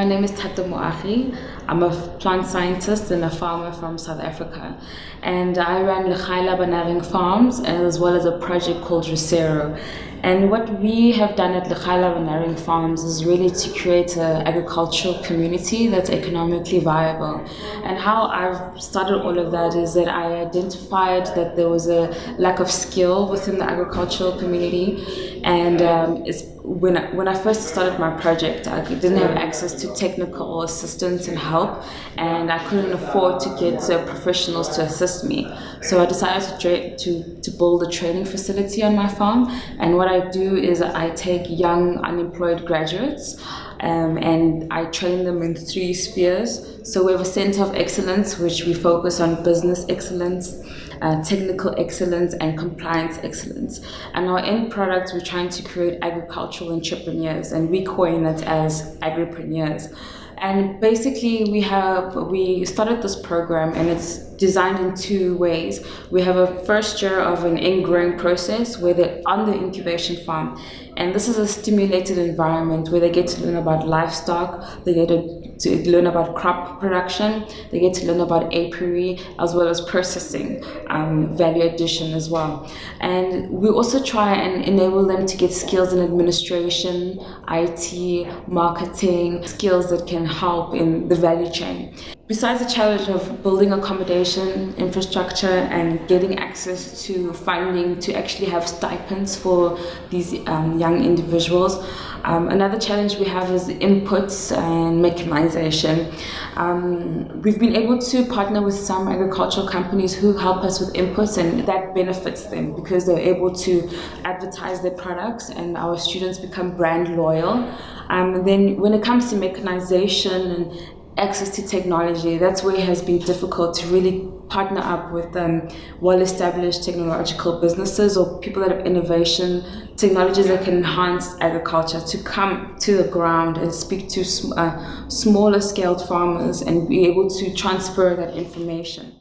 My name is Thato Moagi. I'm a plant scientist and a farmer from South Africa. And I run Lekhaila Banaring Farms as well as a project called Recero. And what we have done at Lekhaila Banaring Farms is really to create an agricultural community that's economically viable. And how I've started all of that is that I identified that there was a lack of skill within the agricultural community. And um, it's when I, when I first started my project, I didn't have access to technical assistance and help, and I couldn't afford to get uh, professionals to assist me. So I decided to, to, to build a training facility on my farm, and what I do is I take young unemployed graduates um, and I train them in three spheres. So we have a center of excellence, which we focus on business excellence, uh, technical excellence, and compliance excellence. And our end product, we're trying to create agricultural entrepreneurs, and we coin it as agripreneurs. And basically, we have we started this program, and it's designed in two ways. We have a first year of an in-growing process where they're on the incubation farm, and this is a stimulated environment where they get to learn about livestock, they get to, to learn about crop production, they get to learn about apiary as well as processing, um, value addition as well. And we also try and enable them to get skills in administration, IT, marketing, skills that can help in the value chain. Besides the challenge of building accommodation, infrastructure, and getting access to funding to actually have stipends for these um, young individuals, um, another challenge we have is inputs and mechanization. Um, we've been able to partner with some agricultural companies who help us with inputs, and that benefits them because they're able to advertise their products, and our students become brand loyal. Um, then, when it comes to mechanization and access to technology, that's where it has been difficult to really partner up with um, well-established technological businesses or people that have innovation, technologies that can enhance agriculture to come to the ground and speak to uh, smaller scaled farmers and be able to transfer that information.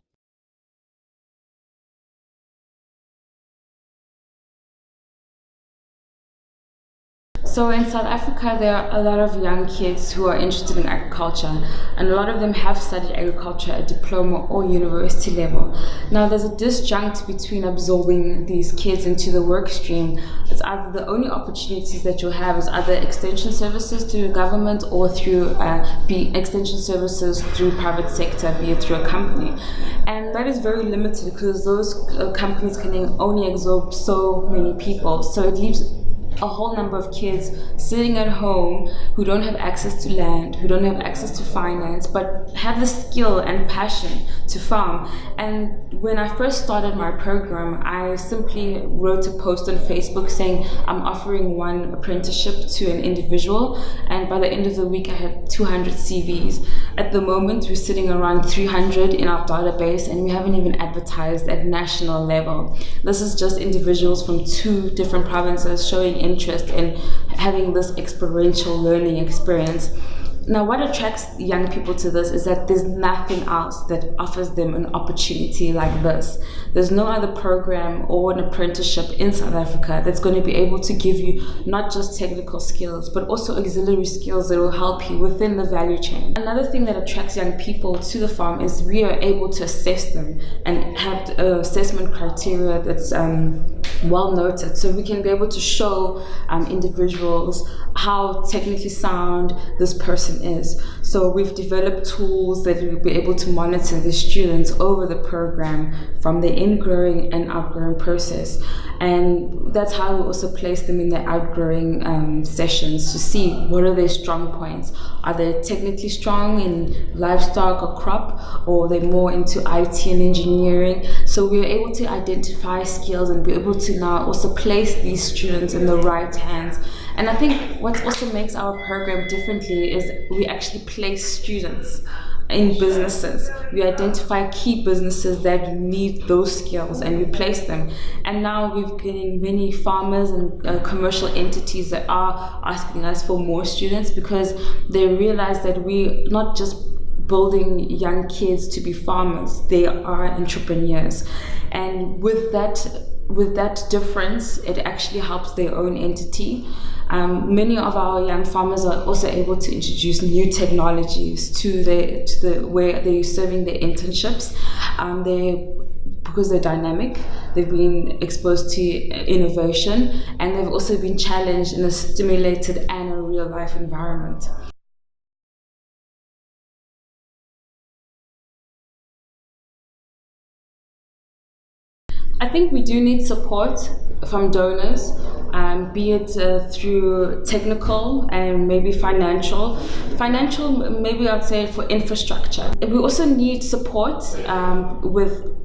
So in South Africa, there are a lot of young kids who are interested in agriculture, and a lot of them have studied agriculture at diploma or university level. Now, there's a disjunct between absorbing these kids into the work stream. It's either the only opportunities that you'll have is either extension services through government or through uh, be extension services through private sector, be it through a company. And that is very limited because those uh, companies can only absorb so many people. So it leaves a whole number of kids sitting at home who don't have access to land, who don't have access to finance, but have the skill and passion to farm. And when I first started my program, I simply wrote a post on Facebook saying I'm offering one apprenticeship to an individual. And by the end of the week, I had 200 CVs. At the moment, we're sitting around 300 in our database, and we haven't even advertised at national level. This is just individuals from two different provinces showing interest in having this experiential learning experience. Now, what attracts young people to this is that there's nothing else that offers them an opportunity like this. There's no other program or an apprenticeship in South Africa that's going to be able to give you not just technical skills, but also auxiliary skills that will help you within the value chain. Another thing that attracts young people to the farm is we are able to assess them and have assessment criteria that's um, well noted. So we can be able to show um, individuals how technically sound this person is. So we've developed tools that will be able to monitor the students over the program from the ingrowing and outgrowing process. And that's how we also place them in the outgrowing um, sessions to see what are their strong points. Are they technically strong in livestock or crop, or are they more into IT and engineering? So we're able to identify skills and be able to now also place these students in the right hands. And I think what also makes our program differently is we actually place students in businesses. We identify key businesses that need those skills and we place them. And now we're getting many farmers and uh, commercial entities that are asking us for more students because they realize that we not just building young kids to be farmers, they are entrepreneurs. And with that with that difference, it actually helps their own entity. Um, many of our young farmers are also able to introduce new technologies to the to the where they're serving their internships. Um, they because they're dynamic, they've been exposed to innovation, and they've also been challenged in a stimulated and a real life environment. I think we do need support from donors, um, be it uh, through technical and maybe financial. Financial, maybe I'd say for infrastructure. We also need support um, with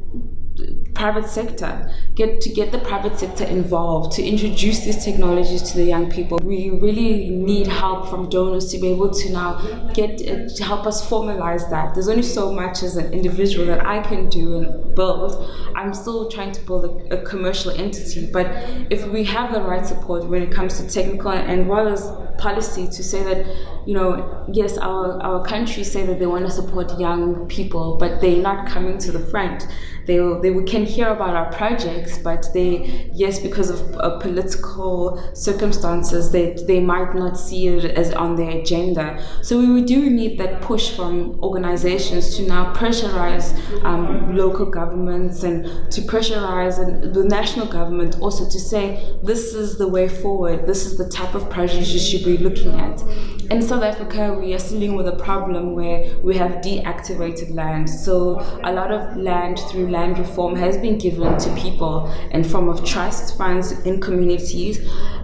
private sector. Get to get the private sector involved to introduce these technologies to the young people. We really need help from donors to be able to now get uh, to help us formalize that. There's only so much as an individual that i can do and build. I'm still trying to build a, a commercial entity but if we have the right support when it comes to technical and well as policy to say that you know yes our our countries say that they want to support young people but they're not coming to the front they they can hear about our projects but they yes because of uh, political circumstances they they might not see it as on their agenda. So we do need that push from organizations to now pressurize um, local governments and to pressurize the national government also to say this is the way forward. This is the type of projects you should be looking at in South Africa, we are still dealing with a problem where we have deactivated land. So a lot of land through land reform has been given to people in form of trust funds in communities,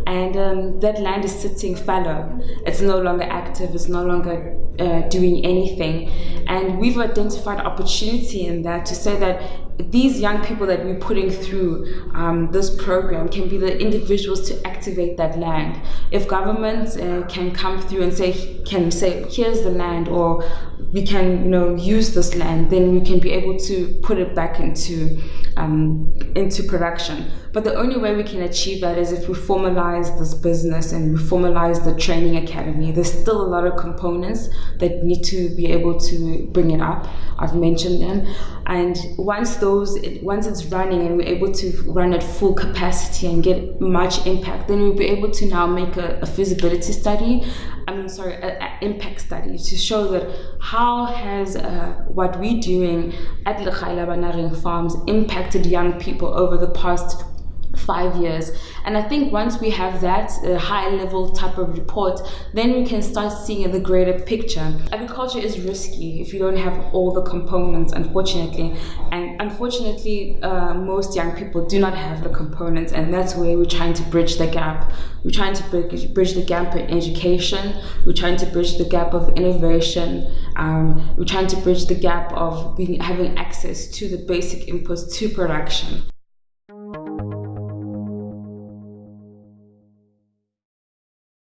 and um, that land is sitting fallow. It's no longer active. It's no longer uh, doing anything, and we've identified opportunity in that to say that these young people that we're putting through um, this program can be the individuals to activate that land. If governments uh, can come through and say, can say, here's the land, or we can, you know, use this land, then we can be able to put it back into um, into production. But the only way we can achieve that is if we formalize this business and we formalize the training academy. There's still a lot of components that need to be able to bring it up. I've mentioned them, and once those, once it's running and we're able to run at full capacity and get much impact, then we'll be able to now make a, a feasibility study I mean, sorry, an impact study to show that how has uh, what we're doing at the Lekhaila Banaring Farms impacted young people over the past five years. And I think once we have that uh, high level type of report, then we can start seeing the greater picture. Agriculture is risky if you don't have all the components, unfortunately. And unfortunately, uh, most young people do not have the components, and that's where we're trying to bridge the gap. We're trying to bridge the gap in education, we're trying to bridge the gap of innovation, um, we're trying to bridge the gap of being, having access to the basic inputs to production.